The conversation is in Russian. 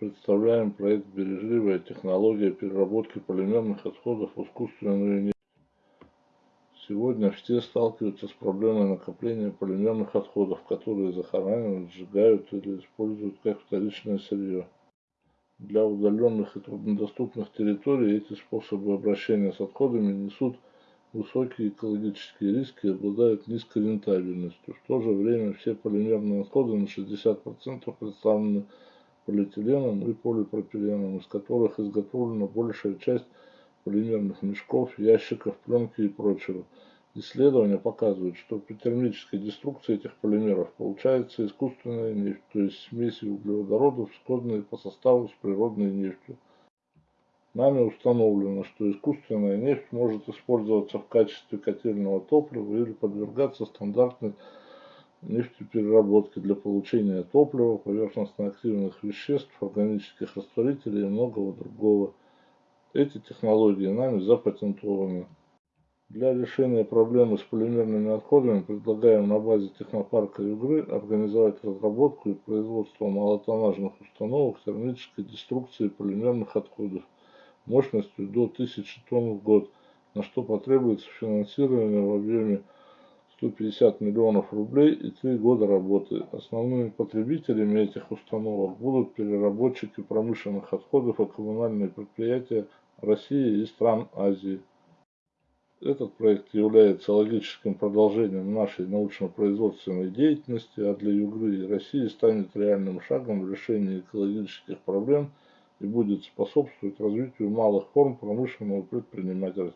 Представляем проект «Бережливая технология переработки полимерных отходов в искусственную нефть». Сегодня все сталкиваются с проблемой накопления полимерных отходов, которые захоранивают, сжигают или используют как вторичное сырье. Для удаленных и труднодоступных территорий эти способы обращения с отходами несут высокие экологические риски и обладают низкой рентабельностью. В то же время все полимерные отходы на 60% представлены полиэтиленом и полипропиленом, из которых изготовлена большая часть полимерных мешков, ящиков, пленки и прочего. Исследования показывают, что при термической деструкции этих полимеров получается искусственная нефть, то есть смеси углеводородов, сходные по составу с природной нефтью. Нами установлено, что искусственная нефть может использоваться в качестве котельного топлива или подвергаться стандартной нефтепереработки для получения топлива, поверхностно-активных веществ, органических растворителей и многого другого. Эти технологии нами запатентованы. Для решения проблемы с полимерными отходами предлагаем на базе технопарка Югры организовать разработку и производство малотоннажных установок термической деструкции полимерных отходов мощностью до 1000 тонн в год, на что потребуется финансирование в объеме 150 миллионов рублей и 3 года работы. Основными потребителями этих установок будут переработчики промышленных отходов и коммунальные предприятия России и стран Азии. Этот проект является логическим продолжением нашей научно-производственной деятельности, а для Югры и России станет реальным шагом в решении экологических проблем и будет способствовать развитию малых форм промышленного предпринимательства.